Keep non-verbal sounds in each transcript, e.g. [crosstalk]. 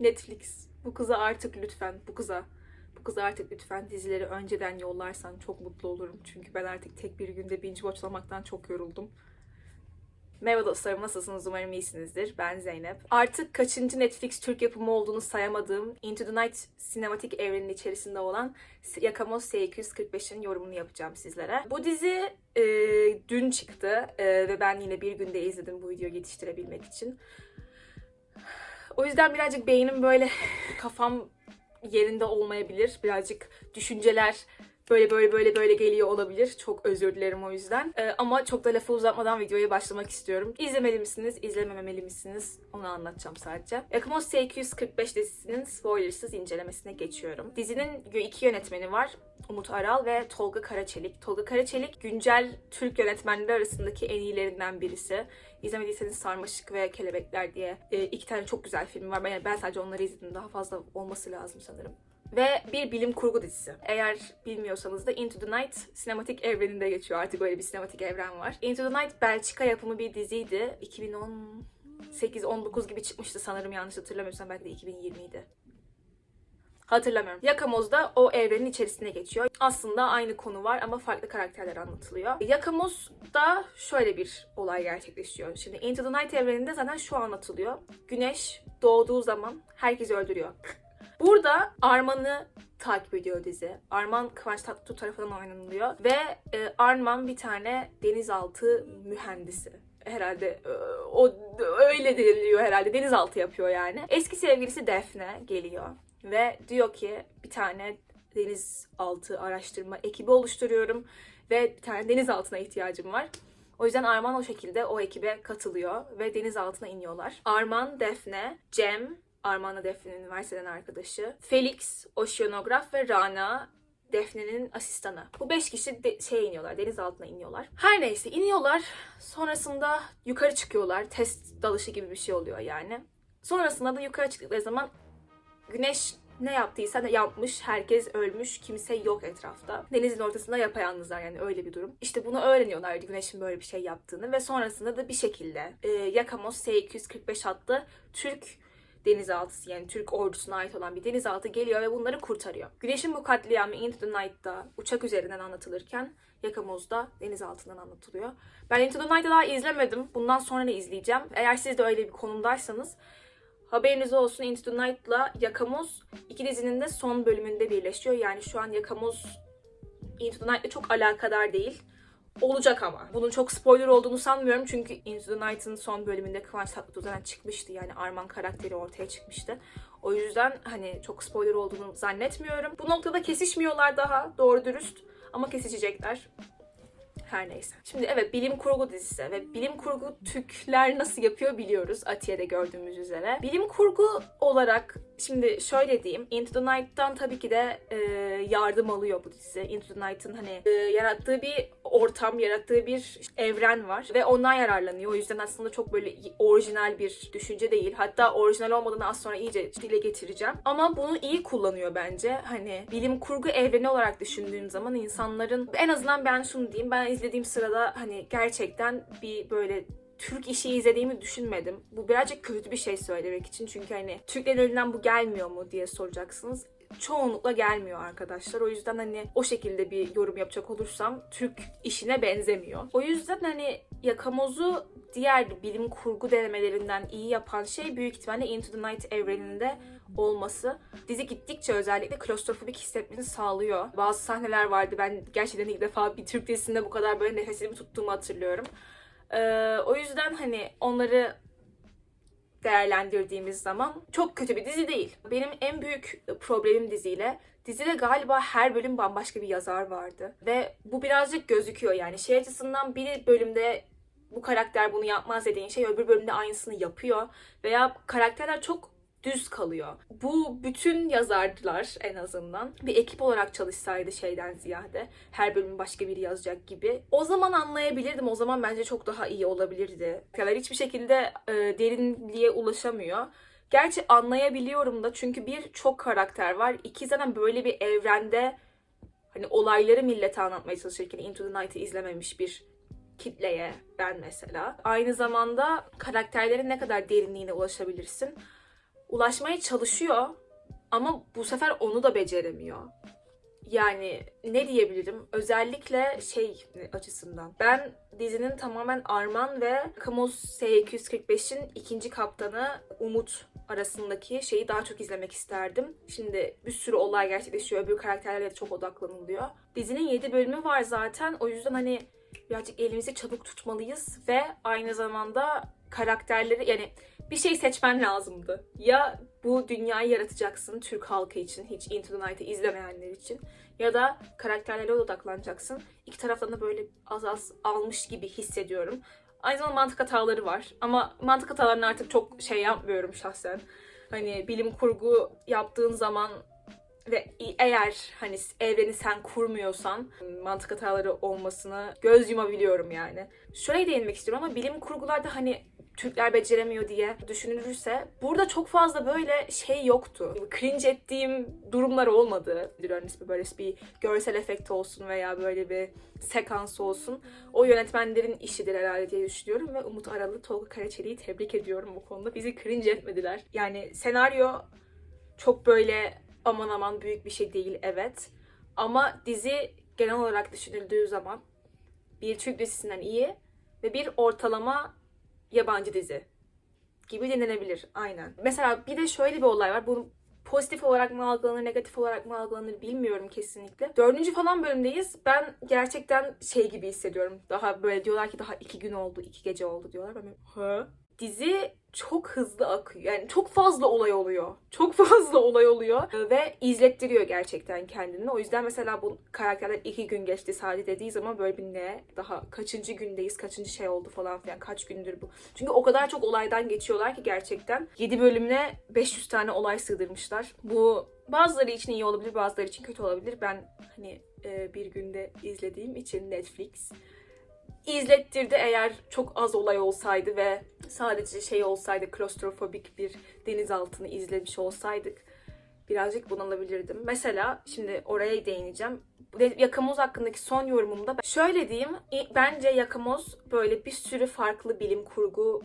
Netflix bu kıza artık lütfen bu kıza bu kıza artık lütfen dizileri önceden yollarsan çok mutlu olurum. Çünkü ben artık tek bir günde binge watchlamaktan çok yoruldum. Merhaba dostlarım nasılsınız? Umarım iyisinizdir. Ben Zeynep. Artık kaçıncı Netflix Türk yapımı olduğunu sayamadığım Into the Night sinematik evrenin içerisinde olan Yakamoz S245'in yorumunu yapacağım sizlere. Bu dizi e, dün çıktı e, ve ben yine bir günde izledim bu videoyu yetiştirebilmek için. O yüzden birazcık beynim böyle kafam yerinde olmayabilir. Birazcık düşünceler böyle böyle böyle böyle geliyor olabilir. Çok özür dilerim o yüzden. Ee, ama çok da lafı uzatmadan videoya başlamak istiyorum. İzlemeli misiniz, izlememeli misiniz? Onu anlatacağım sadece. Yakamos S245 dizisinin spoilersız incelemesine geçiyorum. Dizinin iki yönetmeni var. Umut Aral ve Tolga Karaçelik. Tolga Karaçelik güncel Türk yönetmenleri arasındaki en iyilerinden birisi. İzlemediyseniz Sarmaşık ve Kelebekler diye e, iki tane çok güzel film var. Ben sadece onları izledim. Daha fazla olması lazım sanırım ve bir bilim kurgu dizisi. Eğer bilmiyorsanız da Into the Night sinematik evreninde geçiyor. Artık böyle bir sinematik evren var. Into the Night Belçika yapımı bir diziydi. 2018-19 gibi çıkmıştı sanırım yanlış hatırlamıyorsam belki de 2020'ydi. Hatırlamıyorum. Yakamoz da o evrenin içerisine geçiyor. Aslında aynı konu var ama farklı karakterler anlatılıyor. Yakamoz'da şöyle bir olay gerçekleşiyor. Şimdi Into the Night evreninde zaten şu anlatılıyor. Güneş doğduğu zaman herkesi öldürüyor. Burada Arman'ı takip ediyor dizi. Arman Kıvanç Tatlıtuğ tarafından oynanılıyor. Ve e, Arman bir tane denizaltı mühendisi herhalde e, o öyle deniliyor herhalde denizaltı yapıyor yani. Eski sevgilisi Defne geliyor ve diyor ki bir tane denizaltı araştırma ekibi oluşturuyorum ve bir tane denizaltına ihtiyacım var. O yüzden Arman o şekilde o ekibe katılıyor ve denizaltına iniyorlar. Arman, Defne, Cem, Armağan'la Defne'nin üniversiteden arkadaşı. Felix, oşeanograf ve Rana Defne'nin asistanı. Bu beş kişi de, şeye iniyorlar, deniz altına iniyorlar. Her neyse iniyorlar. Sonrasında yukarı çıkıyorlar. Test dalışı gibi bir şey oluyor yani. Sonrasında da yukarı çıktıkları zaman güneş ne yaptıysa ne yapmış, herkes ölmüş, kimse yok etrafta. Denizin ortasında yapayalnızlar yani öyle bir durum. İşte bunu öğreniyorlar güneşin böyle bir şey yaptığını ve sonrasında da bir şekilde e, Yakamos S-245 adlı Türk denizaltısı yani Türk ordusuna ait olan bir denizaltı geliyor ve bunları kurtarıyor. Güneşin bu katliamı Into the Night'ta uçak üzerinden anlatılırken Yakamoz'da denizaltından anlatılıyor. Ben Into the Night'ı daha izlemedim. Bundan sonra ne izleyeceğim? Eğer siz de öyle bir konumdaysanız haberiniz olsun Into the Night'la Yakamoz iki dizinin de son bölümünde birleşiyor. Yani şu an Yakamoz Into the Night'la çok alakadar değil. Olacak ama. Bunun çok spoiler olduğunu sanmıyorum çünkü Into the Night'ın son bölümünde Kıvanç Tatlıtuğ'dan çıkmıştı. Yani Arman karakteri ortaya çıkmıştı. O yüzden hani çok spoiler olduğunu zannetmiyorum. Bu noktada kesişmiyorlar daha doğru dürüst ama kesişecekler. Her neyse. Şimdi evet bilim kurgu dizisi ve bilim kurgu Türkler nasıl yapıyor biliyoruz Atiye'de gördüğümüz üzere. Bilim kurgu olarak şimdi şöyle diyeyim. Into the Night'tan tabii ki de e, yardım alıyor bu dizi. Into the Night'ın hani e, yarattığı bir ortam, yarattığı bir evren var ve ondan yararlanıyor. O yüzden aslında çok böyle orijinal bir düşünce değil. Hatta orijinal olmadığını az sonra iyice dile getireceğim. Ama bunu iyi kullanıyor bence. Hani bilim kurgu evreni olarak düşündüğün zaman insanların en azından ben şunu diyeyim. Ben izlediğim sırada hani gerçekten bir böyle Türk işi izlediğimi düşünmedim. Bu birazcık kötü bir şey söylemek için. Çünkü hani Türklerin elinden bu gelmiyor mu diye soracaksınız çoğunlukla gelmiyor arkadaşlar. O yüzden hani o şekilde bir yorum yapacak olursam Türk işine benzemiyor. O yüzden hani Yakamoz'u diğer bilim kurgu denemelerinden iyi yapan şey büyük ihtimalle Into the Night evreninde olması. Dizi gittikçe özellikle klostrofobik hissetmeni sağlıyor. Bazı sahneler vardı. Ben gerçekten ilk defa bir Türk dizisinde bu kadar böyle nefesimi tuttuğumu hatırlıyorum. Ee, o yüzden hani onları değerlendirdiğimiz zaman çok kötü bir dizi değil. Benim en büyük problemim diziyle Dizide galiba her bölüm bambaşka bir yazar vardı. Ve bu birazcık gözüküyor yani. Şey açısından bir bölümde bu karakter bunu yapmaz dediğin şey öbür bölümde aynısını yapıyor. Veya karakterler çok düz kalıyor. Bu bütün yazarlar en azından bir ekip olarak çalışsaydı şeyden ziyade her bölüm başka biri yazacak gibi. O zaman anlayabilirdim. O zaman bence çok daha iyi olabilirdi. Kadar hiçbir şekilde e, derinliğe ulaşamıyor. Gerçi anlayabiliyorum da çünkü bir çok karakter var. İki zaten böyle bir evrende hani olayları millete anlatmaya çalışırken Into the Night'ı izlememiş bir kitleye ben mesela. Aynı zamanda karakterlerin ne kadar derinliğine ulaşabilirsin ulaşmaya çalışıyor ama bu sefer onu da beceremiyor. Yani ne diyebilirim? Özellikle şey açısından. Ben dizinin tamamen Arman ve Kamos S245'in ikinci kaptanı Umut arasındaki şeyi daha çok izlemek isterdim. Şimdi bir sürü olay gerçekleşiyor. Öbür karakterlere de çok odaklanılıyor. Dizinin 7 bölümü var zaten. O yüzden hani birazcık elimizi çabuk tutmalıyız ve aynı zamanda karakterleri yani bir şey seçmen lazımdı. Ya bu dünyayı yaratacaksın Türk halkı için, hiç Into the Night'ı izlemeyenler için. Ya da karakterlere odaklanacaksın. İki taraftan da böyle az az almış gibi hissediyorum. Aynı zamanda mantık hataları var. Ama mantık hatalarını artık çok şey yapmıyorum şahsen. Hani bilim kurgu yaptığın zaman ve eğer hani evreni sen kurmuyorsan mantık hataları olmasına göz yumabiliyorum yani. Şöyle değinmek istiyorum ama bilim kurgularda hani Türkler beceremiyor diye düşünülürse burada çok fazla böyle şey yoktu. Cringe ettiğim durumlar olmadı. Hani böyle bir görsel efekt olsun veya böyle bir sekans olsun. O yönetmenlerin işidir herhalde diye düşünüyorum ve Umut Aralı, Tolga Karaçeli'yi tebrik ediyorum bu konuda. Bizi cringe etmediler. Yani senaryo çok böyle aman aman büyük bir şey değil evet. Ama dizi genel olarak düşünüldüğü zaman bir Türk dizisinden iyi ve bir ortalama yabancı dizi gibi denilebilir. Aynen. Mesela bir de şöyle bir olay var. Bu pozitif olarak mı algılanır, negatif olarak mı algılanır bilmiyorum kesinlikle. Dördüncü falan bölümdeyiz. Ben gerçekten şey gibi hissediyorum. Daha böyle diyorlar ki daha iki gün oldu, iki gece oldu diyorlar. Ben böyle, Dizi çok hızlı akıyor. Yani çok fazla olay oluyor. Çok [laughs] fazla olay oluyor. Ve izlettiriyor gerçekten kendini. O yüzden mesela bu karakterler iki gün geçti sadece dediği zaman böyle bir ne? Daha kaçıncı gündeyiz? Kaçıncı şey oldu falan filan. Kaç gündür bu? Çünkü o kadar çok olaydan geçiyorlar ki gerçekten. 7 bölümüne 500 tane olay sığdırmışlar. Bu bazıları için iyi olabilir, bazıları için kötü olabilir. Ben hani bir günde izlediğim için Netflix izlettirdi eğer çok az olay olsaydı ve sadece şey olsaydı klostrofobik bir denizaltını izlemiş olsaydık birazcık bunalabilirdim. Mesela şimdi oraya değineceğim. Yakamoz hakkındaki son yorumumda şöyle diyeyim. Bence Yakamoz böyle bir sürü farklı bilim kurgu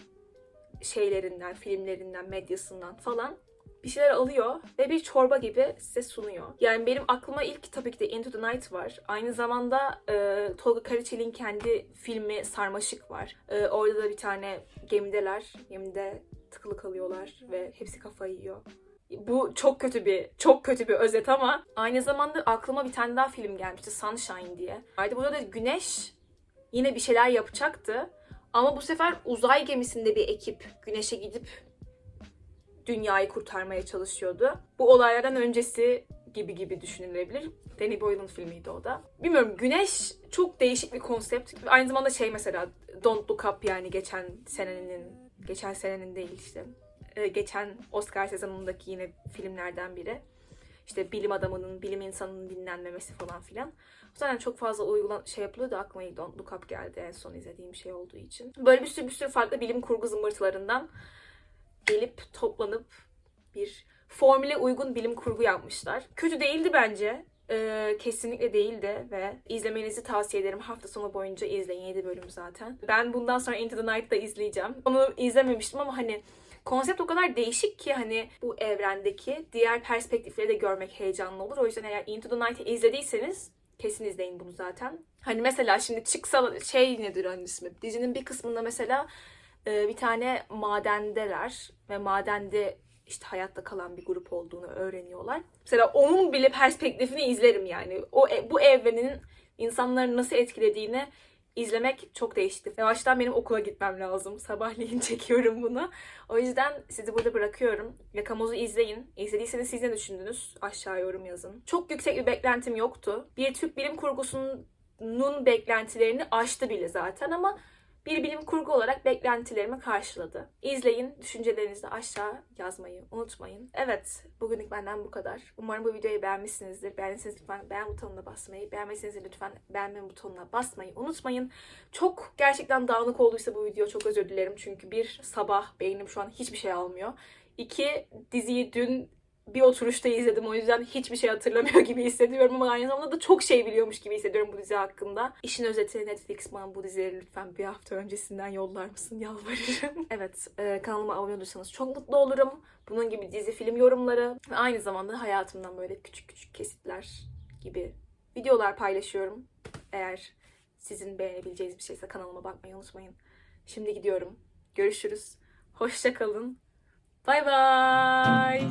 şeylerinden, filmlerinden, medyasından falan bir şeyler alıyor ve bir çorba gibi size sunuyor. Yani benim aklıma ilk tabii ki de Into the Night var. Aynı zamanda e, Tolga Karaçelik'in kendi filmi Sarmaşık var. E, orada da bir tane gemideler. Gemide tıkılı kalıyorlar ve hepsi kafayı yiyor. Bu çok kötü bir çok kötü bir özet ama aynı zamanda aklıma bir tane daha film gelmişti Sunshine diye. Haydi burada da Güneş yine bir şeyler yapacaktı. Ama bu sefer uzay gemisinde bir ekip Güneş'e gidip dünyayı kurtarmaya çalışıyordu. Bu olaylardan öncesi gibi gibi düşünülebilir. Danny Boyle'ın filmiydi o da. Bilmiyorum Güneş çok değişik bir konsept. Aynı zamanda şey mesela Don't Look Up yani geçen senenin geçen senenin değil işte. Ee, geçen Oscar sezonundaki yine filmlerden biri. İşte bilim adamının, bilim insanının dinlenmemesi falan filan. Zaten çok fazla uygulan şey yapılıyordu. Aklıma Don't Look Up geldi en son izlediğim şey olduğu için. Böyle bir sürü bir sürü farklı bilim kurgu zımbırtılarından gelip toplanıp bir formüle uygun bilim kurgu yapmışlar. Kötü değildi bence. Ee, kesinlikle değildi ve izlemenizi tavsiye ederim. Hafta sonu boyunca izleyin 7 bölüm zaten. Ben bundan sonra Into the Night'da izleyeceğim. Onu izlememiştim ama hani konsept o kadar değişik ki hani bu evrendeki diğer perspektifleri de görmek heyecanlı olur. O yüzden eğer Into the Night'ı izlediyseniz kesin izleyin bunu zaten. Hani mesela şimdi çıksa şey nedir onun ismi? Dizinin bir kısmında mesela bir tane madendeler ve madende işte hayatta kalan bir grup olduğunu öğreniyorlar. Mesela onun bile perspektifini izlerim yani. O e, bu evrenin insanları nasıl etkilediğini izlemek çok değişti. Yavaştan benim okula gitmem lazım. Sabahleyin [laughs] çekiyorum bunu. O yüzden sizi burada bırakıyorum. Yakamoz'u izleyin. İzlediyseniz siz ne düşündünüz? Aşağı yorum yazın. Çok yüksek bir beklentim yoktu. Bir Türk bilim kurgusunun beklentilerini aştı bile zaten ama bir bilim kurgu olarak beklentilerimi karşıladı. İzleyin, düşüncelerinizi aşağı yazmayı unutmayın. Evet, bugünlük benden bu kadar. Umarım bu videoyu beğenmişsinizdir. Beğendiyseniz lütfen beğen butonuna basmayı, beğenmediyseniz lütfen beğenme butonuna basmayı unutmayın. Çok gerçekten dağınık olduysa bu video çok özür dilerim. Çünkü bir sabah beynim şu an hiçbir şey almıyor. İki, diziyi dün bir oturuşta izledim. O yüzden hiçbir şey hatırlamıyor [laughs] gibi hissediyorum ama aynı zamanda da çok şey biliyormuş gibi hissediyorum bu dizi hakkında. İşin özeti Netflix bana bu dizileri lütfen bir hafta öncesinden yollar mısın? [laughs] Yalvarırım. evet, e, kanalıma abone olursanız çok mutlu olurum. Bunun gibi dizi film yorumları ve aynı zamanda hayatımdan böyle küçük küçük kesitler gibi videolar paylaşıyorum. Eğer sizin beğenebileceğiniz bir şeyse kanalıma bakmayı unutmayın. Şimdi gidiyorum. Görüşürüz. Hoşça kalın. Bay bay.